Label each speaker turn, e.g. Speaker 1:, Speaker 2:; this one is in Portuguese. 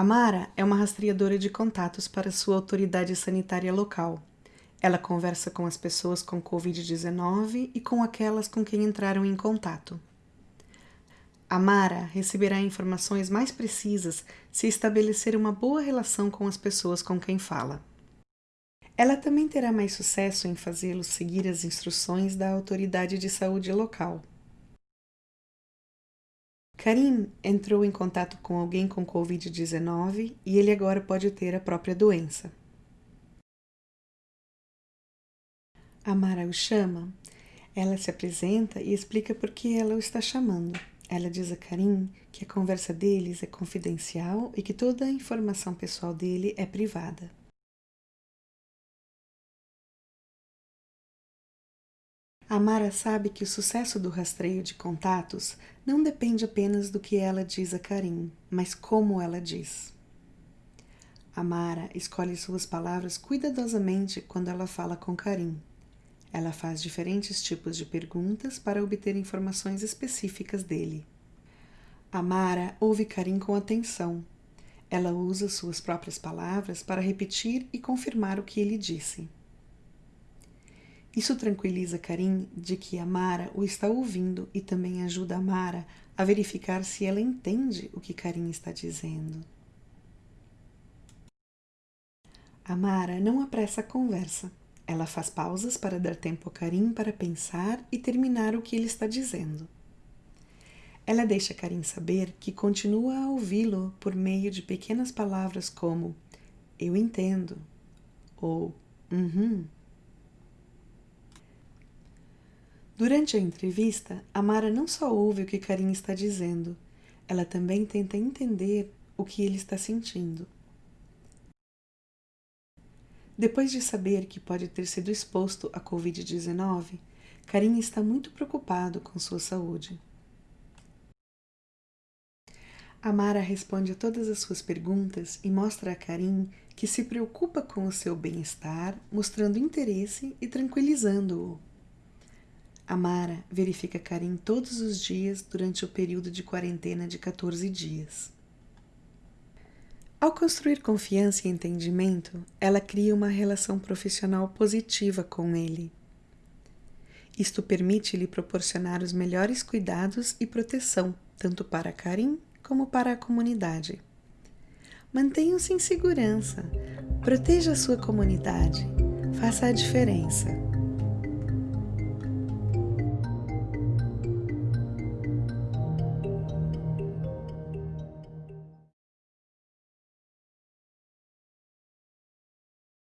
Speaker 1: A Mara é uma rastreadora de contatos para sua autoridade sanitária local. Ela conversa com as pessoas com Covid-19 e com aquelas com quem entraram em contato. A Mara receberá informações mais precisas se estabelecer uma boa relação com as pessoas com quem fala. Ela também terá mais sucesso em fazê-los seguir as instruções da autoridade de saúde local. Karim entrou em contato com alguém com Covid-19 e ele agora pode ter a própria doença. A Mara o chama. Ela se apresenta e explica por que ela o está chamando. Ela diz a Karim que a conversa deles é confidencial e que toda a informação pessoal dele é privada. A Mara sabe que o sucesso do rastreio de contatos não depende apenas do que ela diz a Karim, mas como ela diz. A Mara escolhe suas palavras cuidadosamente quando ela fala com Karim. Ela faz diferentes tipos de perguntas para obter informações específicas dele. Amara ouve Karim com atenção. Ela usa suas próprias palavras para repetir e confirmar o que ele disse. Isso tranquiliza Karim de que Amara o está ouvindo e também ajuda Amara a verificar se ela entende o que Karim está dizendo. Amara não apressa a conversa. Ela faz pausas para dar tempo a Karim para pensar e terminar o que ele está dizendo. Ela deixa Karim saber que continua a ouvi-lo por meio de pequenas palavras como eu entendo ou uhum. Durante a entrevista, Amara não só ouve o que Karim está dizendo, ela também tenta entender o que ele está sentindo. Depois de saber que pode ter sido exposto à Covid-19, Karim está muito preocupado com sua saúde. Amara responde a todas as suas perguntas e mostra a Karim que se preocupa com o seu bem-estar, mostrando interesse e tranquilizando-o. Amara verifica Karim todos os dias durante o período de quarentena de 14 dias. Ao construir confiança e entendimento, ela cria uma relação profissional positiva com ele. Isto permite lhe proporcionar os melhores cuidados e proteção, tanto para Karim como para a comunidade. Mantenham-se em segurança, proteja a sua comunidade, faça a diferença.